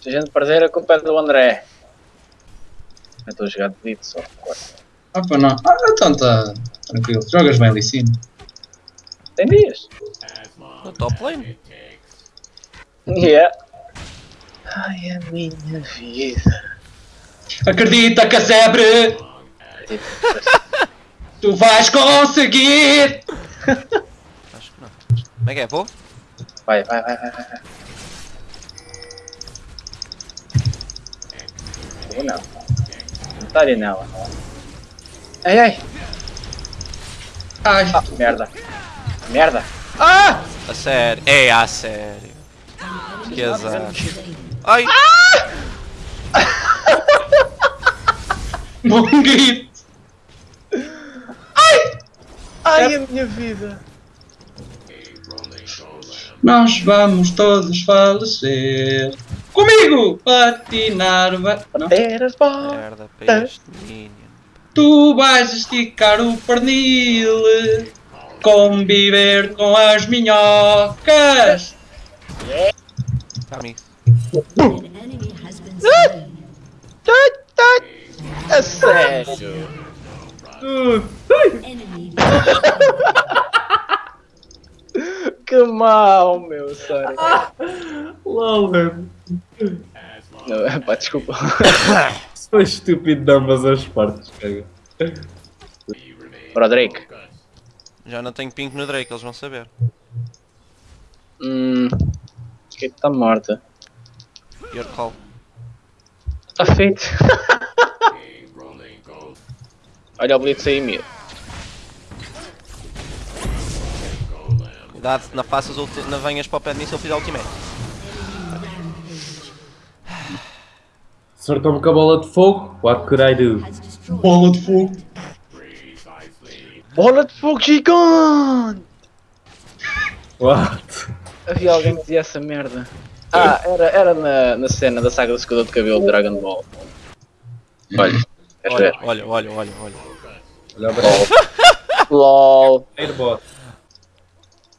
Se a gente perder, a culpa é do André. Eu estou a jogar de beat só. Ah, pá, não. Ah, então tá tranquilo. Jogas bem ali sim. Tem dias. No top lane. Yeah. Ai, a minha vida. Acredita, casebre! Tipo, Tu vais conseguir! Acho que não. Como é que é? Vou? vai, vai, vai, vai, vai. Vou não. Não tá ali nela. Ai, ai. Ai, Ah, merda. Merda. A sério. É, a sério. Que azar. Ai! bom grito! Ai, a minha vida. Nós vamos todos falecer. Comigo! Patinar vai. Não? Ter as bolas. Merda para este minion. Tu vais esticar o pernil. Conviver com as minhocas. Tá, amigo. A sério. Que mal, meu, sorry. LOL, mano. É pá, desculpa. Foi estúpido de ambas as partes, cara. Bro, Drake. Já não tenho pink no Drake, eles vão saber. Hum. Que está morta. Your call. Está feito. Olha o Blitz aí, meu. Cuidado, não faças ulti... não venhas para o pé de mim se eu fizer ultimate. Acertou-me com a bola de fogo. What could I do? Bola de fogo. Bola de fogo gigante! What? Havia alguém que dizia essa merda. Ah, era, era na, na cena da saga do secador de cabelo de Dragon Ball. Olha, ver? Olha, olha, olha, olha, olha. Olha o. LOL. Airbot.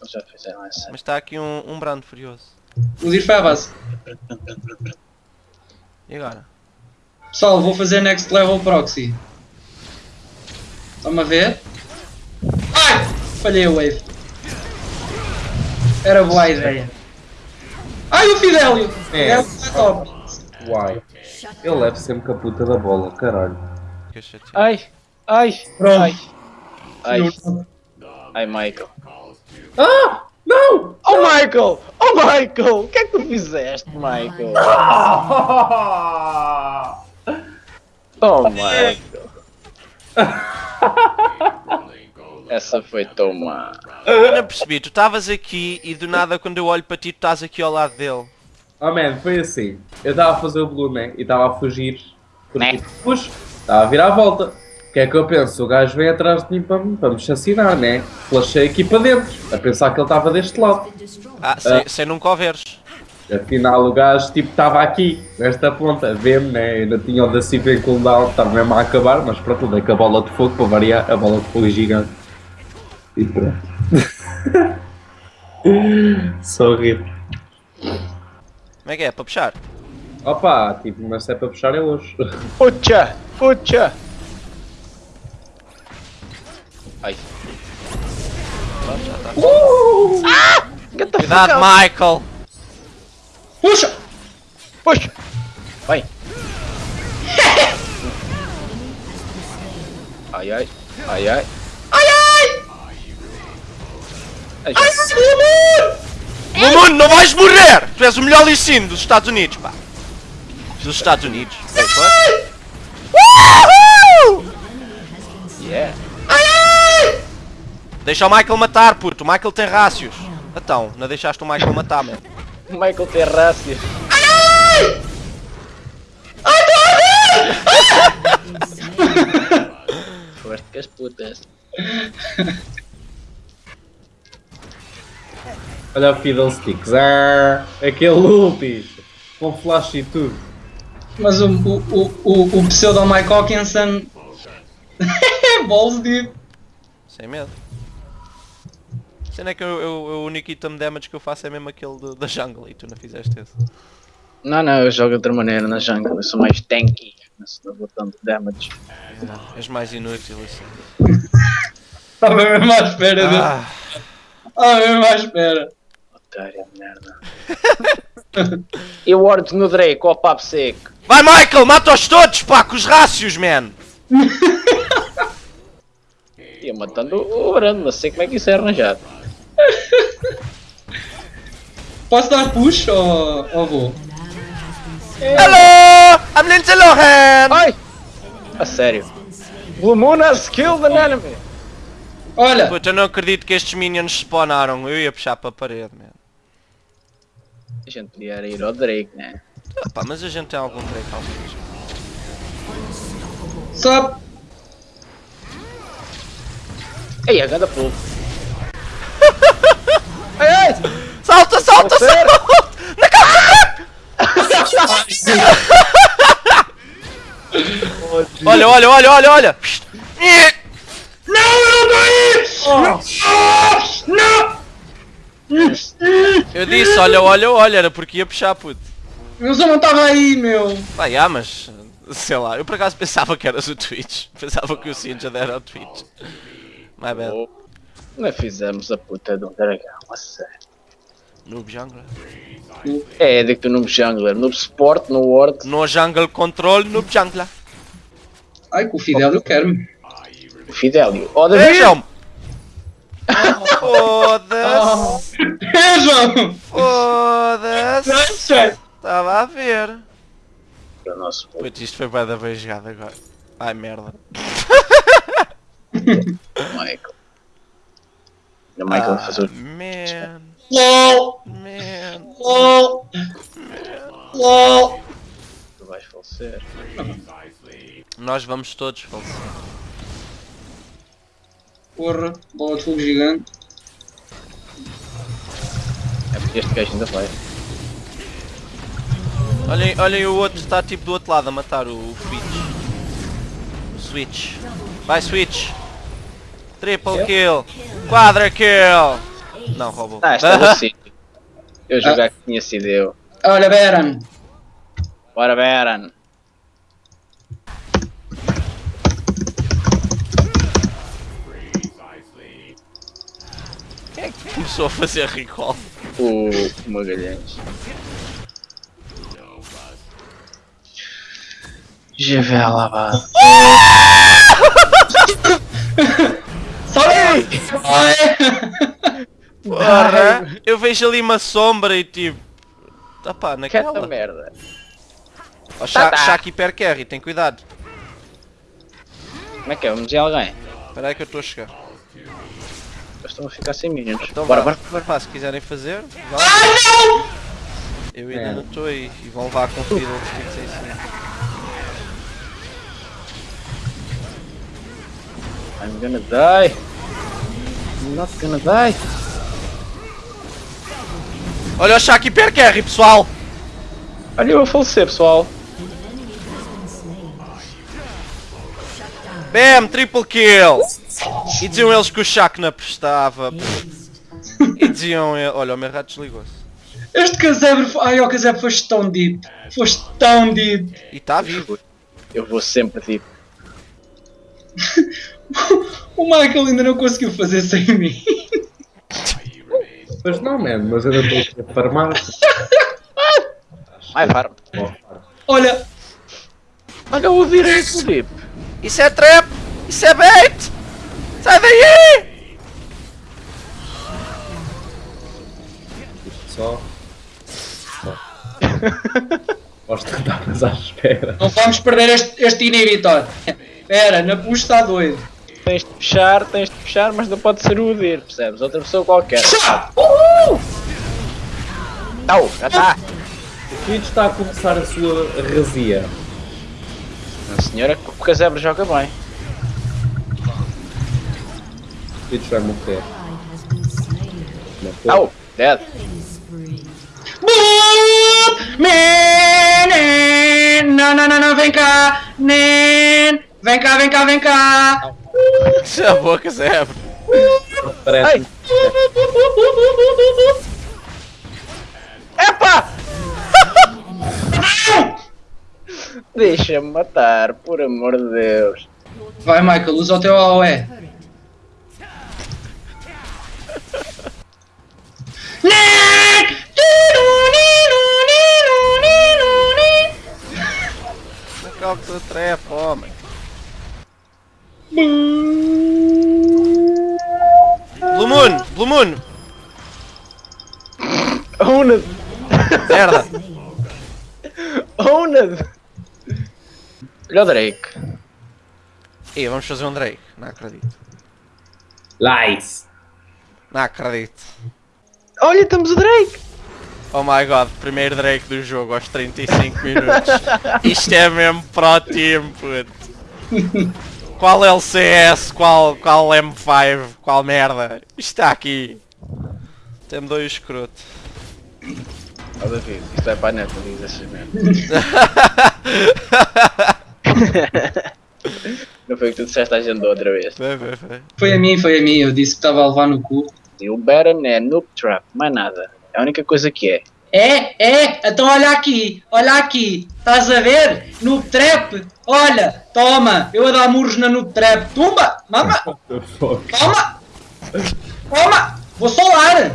Eles já fizeram essa. Mas está aqui um, um brando furioso. O Dir foi à base. E agora? Pessoal, vou fazer next level proxy. Estão a ver? Ai! Falhei a wave. Era boa a ideia. Ai, o Fidelio! É. É, o top. Why? Ele leva sempre com a puta da bola, caralho. Que chateado. Ai, ai, Pronto. ai. Ai, ai, Michael. Ah! Não! Oh, Michael! Oh, Michael! O que é que tu fizeste, Michael? Oh, Michael. Essa foi tão má. Eu não percebi, tu estavas aqui e do nada quando eu olho para ti tu estás aqui ao lado dele. Oh man, foi assim. Eu estava a fazer o blue, né? E estava a fugir. Porque, Né? puxa, estava a virar a volta. O que é que eu penso? O gajo vem atrás de mim para, me- para me chacinar, né? Flashei aqui para dentro, a pensar que ele estava deste lado. Ah, sem, sem nunca o veres. Afinal, o gajo tipo estava aqui, nesta ponta, vê-me, né? Ainda tinha o da Cipa em cooldown, estava mesmo a acabar, mas pronto, dei com a bola de fogo para variar, a bola de fogo gigante. E pronto. Só rir. Como é que é? Para puxar? Opa, tipo, mas se é para puxar é hoje. Puxa! Puxa! Ai. Pronto, já está. Get the Cuidado. Michael! Puxa! Puxa! Vai! Ai ai! Ai ai! Ai ai! Ai já... Mundo, não vais morrer! Tu és o melhor licínio dos Estados Unidos, pá! Dos Estados Unidos. Wait, what? Yeah! Deixa o Michael matar, puto. O Michael tem rácios. Então, não deixaste o Michael matar, mano. Michael Terrácia! Forte que as putas! Olha o Fiddlesticks, ah, aquele ulti, com flash e tudo. Mas o, o, o, o, o pseudo Mike Hawkinson. é balls de. Sem medo. Sendo é que eu, eu- eu- o único item damage que eu faço é mesmo aquele do- da jungle e tu não fizeste esse. Não, não, eu jogo de outra maneira na jungle. Eu sou mais tanky. Não sou botando damage. És mais inútil assim. Estava mesmo à espera. de- Ah, Estava mesmo à espera. Otário de merda. e o Ward no Drake, ó papo seco. Vai Michael, mata-os todos, pá, com os rácios, man! Ia matando o Brando, não sei como é que isso é arranjado. Posso dar push ou, ou vou? Hello! I'm Lindsay Lohan! Ai! A sério. Blue Moon has killed an enemy. Olha, Puta, eu não acredito que estes minions spawnaram. Eu ia puxar para a parede, man. A gente podia ir ao Drake, né? Ah, pá, mas a gente tem algum break ao menos. só. Ei, a ganda pulo. Salta, salta, salta! Na calça! olha, olha, olha, olha, olha! Não, eu não tô aí! Não! Eu disse, olha, olha, olha, era porque ia puxar, puto. Eu só não estava aí, meu. Pá, já, mas... Sei lá, eu por acaso pensava que eras o Twitch. Pensava que o Sinja era o Twitch. My bad. Oh, Nós fizemos a puta de um dragão, a sério. Noob Jungler. É, digo tu noob jungler, noob support, no ward. No Jungle Control, Noob Jungler. Ai, com o Fidel quero-me. Fidelio. Ó, David! Vejam! Foda-se! Vejam! Foda-se! Estava a ver. É o nosso Putz, isto foi bem da bem jogado agora. Ai merda. Michael. O Michael Ah, faz o... man, LOL! man. LOL! LOL! Tu vais falecer. Nós vamos todos falecer. Porra, bola de fogo gigante. É porque este gajo ainda vai. Olhem, olhem o outro está tipo do outro lado a matar o, o Switch. O Switch. Vai Switch. Triple kill. Quadra kill. Não, roubou. Ah, esta do sítio. Eu jogar que tinha sido eu. Olha, Baron. Bora, Baron. Quem é que começou a fazer recall? O Magalhães. Gevela, vá. Sai! Sai! Porra, eu vejo ali uma sombra e tipo. Tá pá, naquela. merda. Ó, Sha- Tá, tá. Shaq hiper carry, tem cuidado. Como é que é? Vamos dizer alguém. Espera aí que eu estou a chegar. Eu estou a ficar sem minions. Então bora, bora, bora. Pá, se quiserem fazer, vá. Eu ainda É. não estou aí e vão levar com fila os I'm gonna die. I'm not gonna die. Olha o Shaq carry, pessoal! Olha eu a falecer, pessoal. Bam, triple kill! E diziam eles que o Shaq não prestava. E diziam ele... Olha, o meu rato desligou-se. Este casebre. Ai, o casebre foste tão deep. Foste tão deep. E está vivo. Eu vou sempre tipo. O Michael ainda não conseguiu fazer sem mim. Mas não, man, mas eu ainda estou a farmar. Vai, farm. Olha, Olha o direito, tipo. Isso é trap! Isso é bait! Sai daí! Só. Só. Gosto que estavas à espera. não vamos perder este, este inibitor. Espera, na push está doido. Tens de puxar, tens de puxar, mas não pode ser o Udir, percebes? Outra pessoa qualquer. Uhul! Não, já está. O Twitch está a começar a sua razia. A senhora, o casebre joga bem. O Twitch vai morrer. foi? Não, dead. Não, não, não, não, vem cá! Nen! Vem cá, vem cá, vem cá! Já a boca, Zé. Parece. Epa! Deixa-me matar, por amor de Deus. Vai, Michael, usa o teu AOE. Qual que tu trepa, homem? Blue Moon! Blue Moon! Owned! Merda! Owned! Olha o Drake. E vamos fazer um Drake. Não acredito. Lies. Não acredito. Olha, temos o Drake! Oh my god, primeiro Drake do jogo aos 35 minutos. Isto é mesmo pro team, puto. Qual LCS, qual, qual M5, qual merda. Isto está aqui. Tem dois escroto. Ó David, isto é para a neta, diz essas merdas. Não foi o que tu disseste à gente da outra vez. Vai, vai, vai. Foi a mim, foi a mim. Eu disse que estava a levar no cu. E o Baron é Noob Trap, mais nada. É a única coisa que é. É, é, então olha aqui, olha aqui, estás a ver? Noob Trap, olha, toma, eu a dar murros na Noob Trap, tumba, mama, toma, toma, vou solar,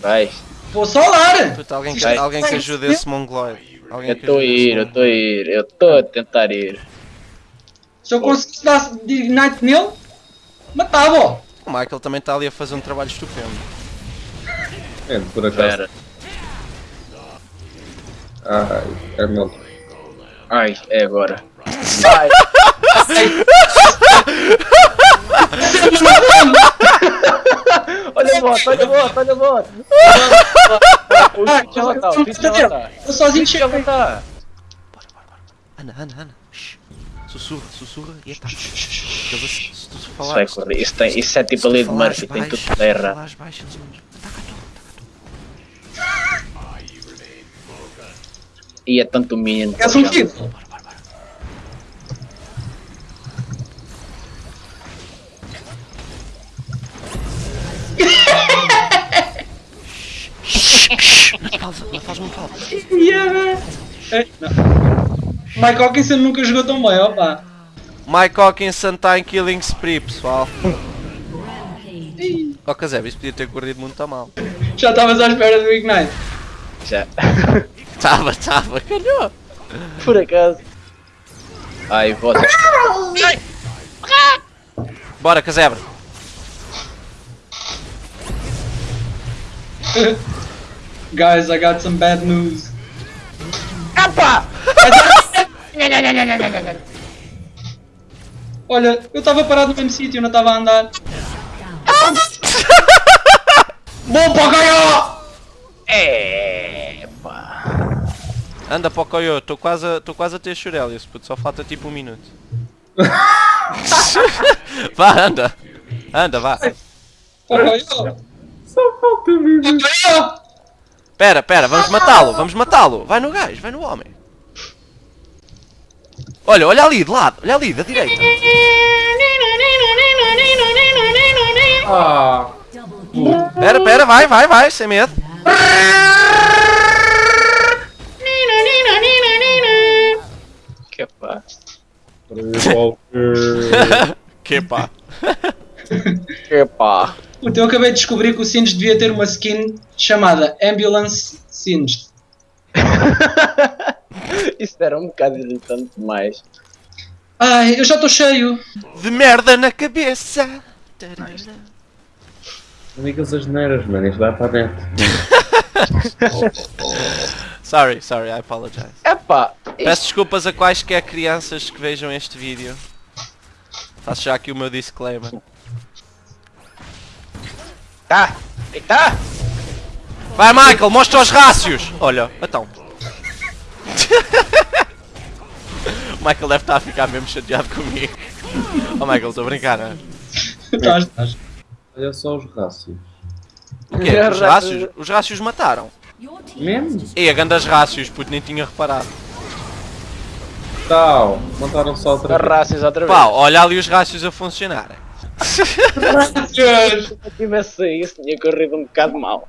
Vai. vou solar. Puta, alguém, que, Vai. alguém que ajude esse mongoloide. Alguém Eu estou a ir, eu estou a ir, eu estou a tentar ir. Se eu conseguisse dar de Ignite nele, matava-o. O Michael também está ali a fazer um trabalho estupendo. É, por acaso. Ai, é meu. Ai, é agora. Vai. olha a bota, olha a bota, olha a bota. Está, o Fitch já lá está. Eu sozinho O Fitch já lá chego. está. Ana, Ana, Ana. Shhh. Sussurra, sussurra e ataca. Eles, se tu Isso falar, vai correr, isso, tem, isso é tipo a lei de Murphy, tem tudo terra. Ataca E é tanto minion. Queres um kill? Pausa, não faz muito alto. Yeah. É, não. Mike Hawkinson nunca jogou tão bem, opa. Mike Hawkinson está em Killing Spree, pessoal. Ó, Kazeb, isso podia ter corrido muito a mal. Já estavas à espera do Ignite. Já. Tava, tava, calhou. Por acaso. Ai, você. Bora, Kazebra. Guys, I got some bad news. Olha, eu estava parado no mesmo sítio, não estava a andar. Bom para ganhar! É, pá. Anda para o estou quase, a- quase a ter Shurelius, puto, só falta tipo um minuto. vá, anda. Anda, vá. Só falta. Para ganhar! Pera, pera, vamos matá-lo, vamos matá-lo. Vai no gajo, vai no homem. Olha, olha ali de lado, olha ali, da direita. Ah, Pera, pera, vai, vai, vai, sem medo. Walker. que pá. Que pá. Puta, eu acabei de descobrir que o Singed devia ter uma skin chamada Ambulance Singed. Isso era um bocado irritante demais. Ai, eu já estou cheio. De merda na cabeça. Não digas as neiras, mano. Isto vai para a net. Sorry, sorry, I apologize. É pá. Peço desculpas a quaisquer crianças que vejam este vídeo. Faço já aqui o meu disclaimer. Tá. Eita. Vai Michael, mostra os rácios! Olha, então. o Michael deve estar a ficar mesmo chateado comigo. Oh Michael, estou a brincar, não é? Estás, estás. Olha só os rácios. O quê? Os rácios? Os rácios mataram. Mesmo? E a grandes rácios, puto, nem tinha reparado. Tal. Montaram só outra vez. Raças outra vez. Pá, olha ali os rácios a funcionarem. Se eu tivesse isso, tinha corrido um bocado mal.